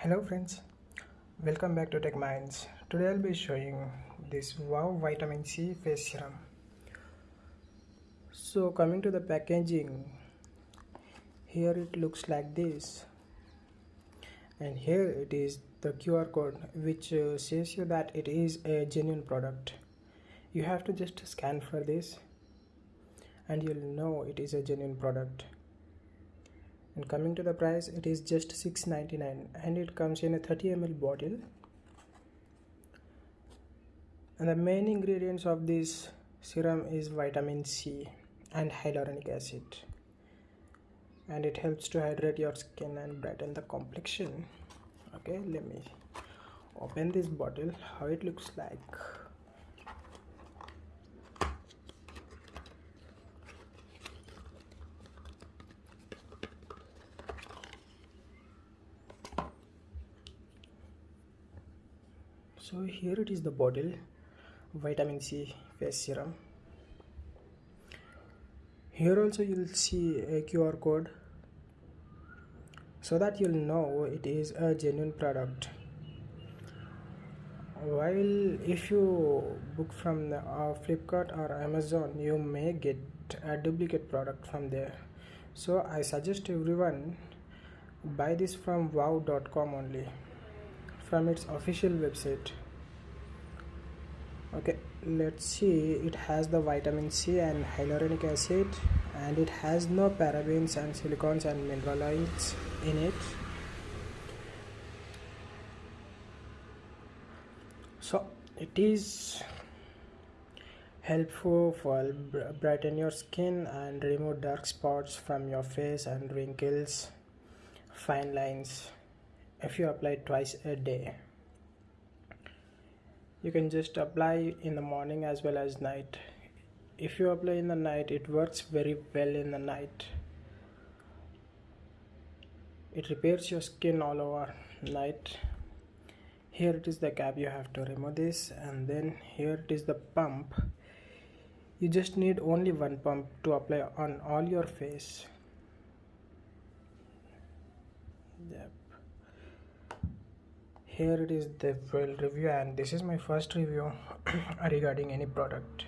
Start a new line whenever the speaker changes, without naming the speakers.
hello friends. Welcome back to tech minds today i'll be showing this wow vitamin c face serum. So coming to the packaging here it looks like this. And here it is the qr code which uh, says you that it is a genuine product. You have to just scan for this and you'll know it is a genuine product and coming to the price it is just 6.99 and it comes in a 30 ml bottle. And the main ingredients of this serum is vitamin C and hyaluronic acid. And it helps to hydrate your skin and brighten the complexion. Okay let me open this bottle how it looks like so here it is the bottle vitamin c face serum. Here also you'll see a qr code so that you'll know it is a genuine product. While if you book from the, uh, flipkart or amazon you may get a duplicate product from there. So i suggest everyone buy this from wow.com only from its official website. Okay let's see. It has the vitamin c and hyaluronic acid and it has no parabens and silicones and mineral oils in it. So it is helpful for brighten your skin and remove dark spots from your face and wrinkles fine lines if you apply twice a day. You can just apply in the morning as well as night. If you apply in the night it works very well in the night. It repairs your skin all over night. Here it is the cap you have to remove this and then here it is the pump. You just need only one pump to apply on all your face. Yep here it is the full review and this is my first review regarding any product